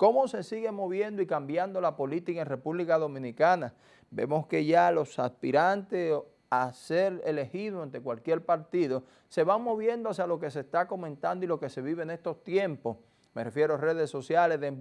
cómo se sigue moviendo y cambiando la política en República Dominicana. Vemos que ya los aspirantes a ser elegidos ante cualquier partido se van moviendo hacia lo que se está comentando y lo que se vive en estos tiempos. Me refiero a redes sociales, de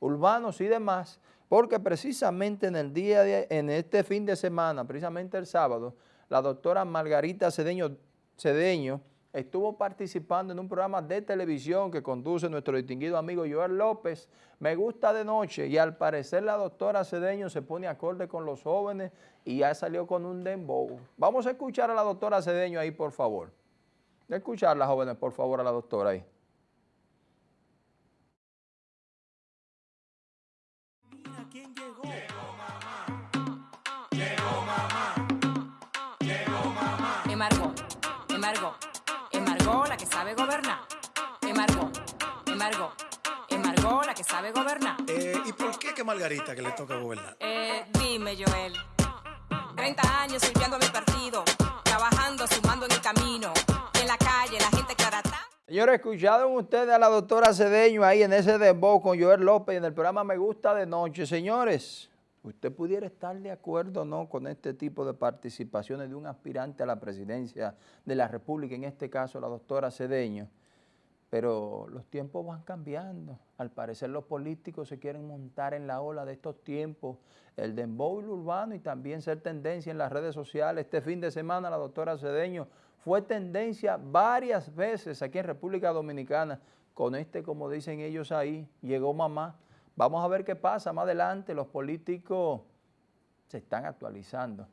urbanos y demás, porque precisamente en el día de, en este fin de semana, precisamente el sábado, la doctora Margarita Cedeño, Cedeño estuvo participando en un programa de televisión que conduce nuestro distinguido amigo Joel López, Me Gusta de Noche, y al parecer la doctora Cedeño se pone acorde con los jóvenes y ya salió con un dembow. Vamos a escuchar a la doctora Cedeño ahí, por favor. Escucharla, jóvenes, por favor, a la doctora ahí. Mira quién llegó. Llegó mamá. Llegó mamá. Llegó mamá. Emargo. Emargo sabe gobernar. Emargo, Emargo, Emargo, la que sabe gobernar. Eh, ¿Y por qué que Margarita que le toca gobernar? Eh, dime, Joel. 30 años sirviendo a mi partido, trabajando, sumando en el camino. En la calle, la gente clarata. Señores, ¿escucharon ustedes a la doctora Cedeño ahí en ese dembow con Joel López en el programa Me Gusta de Noche? Señores, ¿usted pudiera estar de acuerdo o no con este tipo de participaciones de un aspirante a la presidencia de la República, en este caso la doctora Cedeño? Pero los tiempos van cambiando. Al parecer los políticos se quieren montar en la ola de estos tiempos, el dembow urbano y también ser tendencia en las redes sociales. Este fin de semana la doctora Cedeño fue tendencia varias veces aquí en República Dominicana. Con este, como dicen ellos ahí, llegó mamá Vamos a ver qué pasa más adelante. Los políticos se están actualizando.